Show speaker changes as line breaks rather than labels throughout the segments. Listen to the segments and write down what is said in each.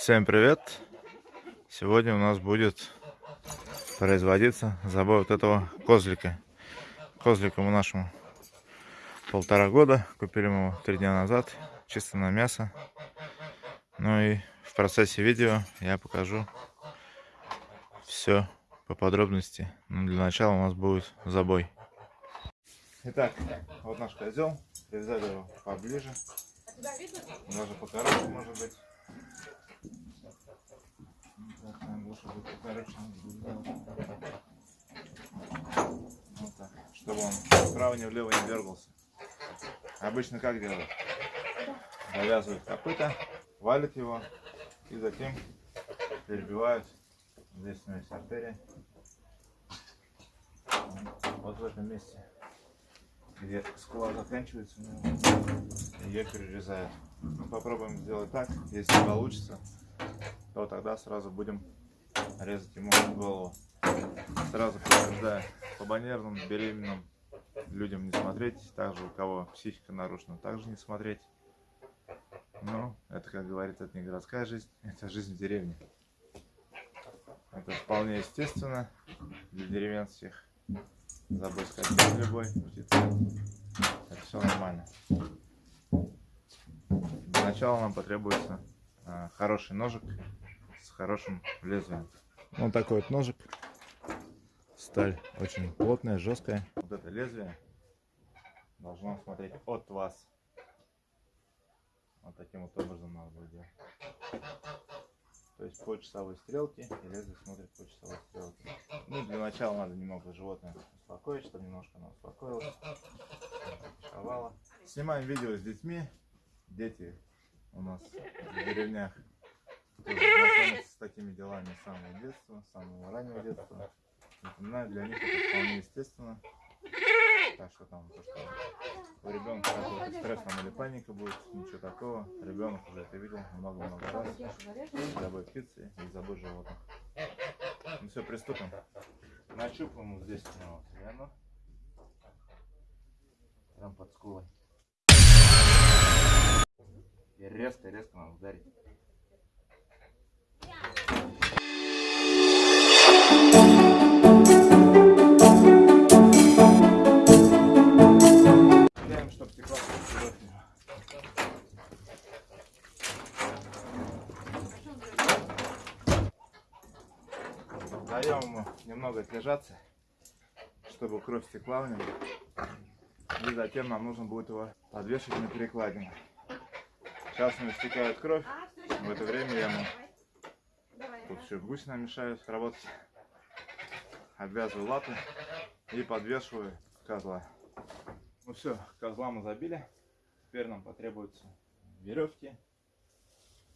Всем привет! Сегодня у нас будет производиться забой вот этого козлика. Козлику нашему полтора года. Купили мы его три дня назад. Чисто на мясо. Ну и в процессе видео я покажу все по подробности. Но для начала у нас будет забой. Итак, вот наш козел. Привязали его поближе. Даже покороче может быть. Вот так, чтобы он вправо не влево не дергался. Обычно как делают? Завязывают копыта, валят его и затем перебивают. Здесь у меня есть. Вот в этом месте, где скула заканчивается, ее перерезают. Мы попробуем сделать так, если получится, то тогда сразу будем резать ему голову. Сразу предупреждаю, по баннерным, беременным людям не смотреть, также у кого психика нарушена, также не смотреть. Ну, это, как говорится, это не городская жизнь, это жизнь в деревне. Это вполне естественно для деревенских. Забой сказать, любой, это все нормально. Для начала нам потребуется а, хороший ножик с хорошим лезвием. Вот такой вот ножик. Сталь очень плотная, жесткая. Вот это лезвие должно смотреть от вас. Вот таким вот образом надо будет делать. То есть по часовой стрелке и лезвие смотрит по часовой стрелке. Ну, для начала надо немного животное успокоить, чтобы немножко оно успокоилось. Снимаем видео с детьми. Дети у нас в деревнях с такими делами с самого детства, с самого раннего детства. Напоминаю, для них это вполне естественно. Так что там, то, что у ребенка какой-то стресс там или паника будет, ничего такого. Ребенок уже это видел много-много раз. Забой птицы и забой животных. Ну все, приступим. Нащупаем вот здесь у него вену. Прям под скулой. И резко-резко надо ударить. Даем ему немного отлежаться, чтобы кровь стекла в него. И затем нам нужно будет его подвешивать на перекладину. Сейчас у него стекает кровь. В это время я ему тут еще гусина мешают работать. Обвязываю лапы и подвешиваю козла. Ну все, козла мы забили. Теперь нам потребуются веревки.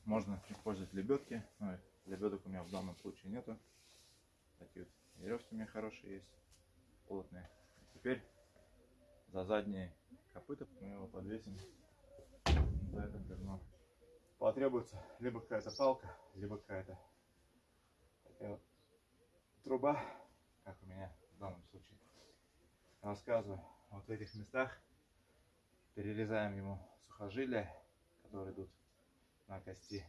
Можно использовать лебедки. Но лебедок у меня в данном случае нету. Такие вот веревки у меня хорошие есть. Плотные. Теперь за задние копыта мы его подвесим за это бревно. Потребуется либо какая-то палка, либо какая-то такая вот труба, как у меня в данном случае. Рассказываю, вот в этих местах перерезаем ему сухожилия, которые идут на кости.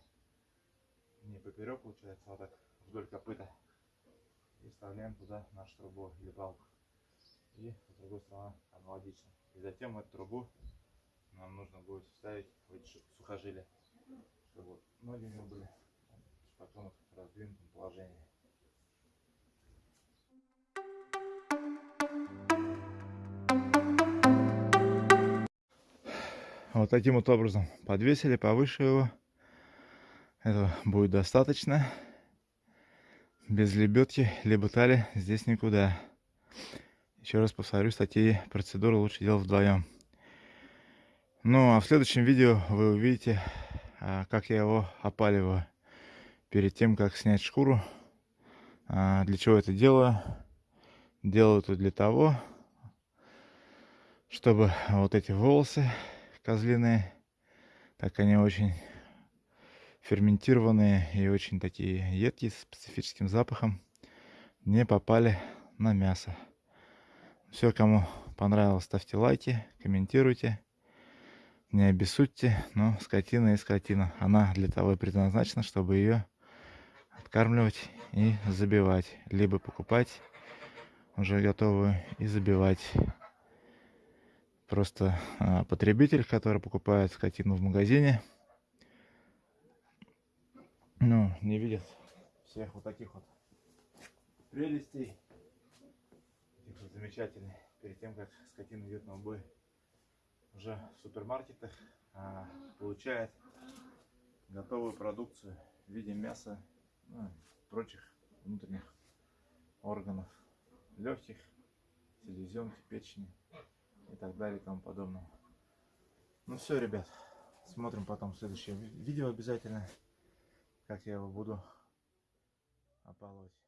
Не поперек получается, а вот так вдоль копыта. И вставляем туда нашу трубу или палку. И с другой стороны аналогично. И затем эту трубу нам нужно будет вставить в эти сухожилия, чтобы ноги него были в потом в раздвинутом положении. Вот таким вот образом подвесили повыше его. Этого будет достаточно. Без лебедки, либо тали здесь никуда. Еще раз повторюсь, такие процедуры лучше делать вдвоем. Ну а в следующем видео вы увидите, а, как я его опаливаю. Перед тем, как снять шкуру. А, для чего это делаю? Делаю это для того, чтобы вот эти волосы козлиные, так они очень ферментированные и очень такие едкие, с специфическим запахом, не попали на мясо. Все, кому понравилось, ставьте лайки, комментируйте. Не обессудьте, но скотина и скотина. Она для того и предназначена, чтобы ее откармливать и забивать. Либо покупать уже готовую и забивать. Просто а, потребитель, который покупает скотину в магазине, ну, не видит всех вот таких вот прелестей. Таких вот замечательных. Перед тем, как скотина идет на убой уже в супермаркетах, а, получает готовую продукцию в виде мяса, ну, прочих внутренних органов, легких, селезенки, печени и так далее и тому подобное. Ну все, ребят, смотрим потом следующее ви- видео обязательно, как я его буду опалывать.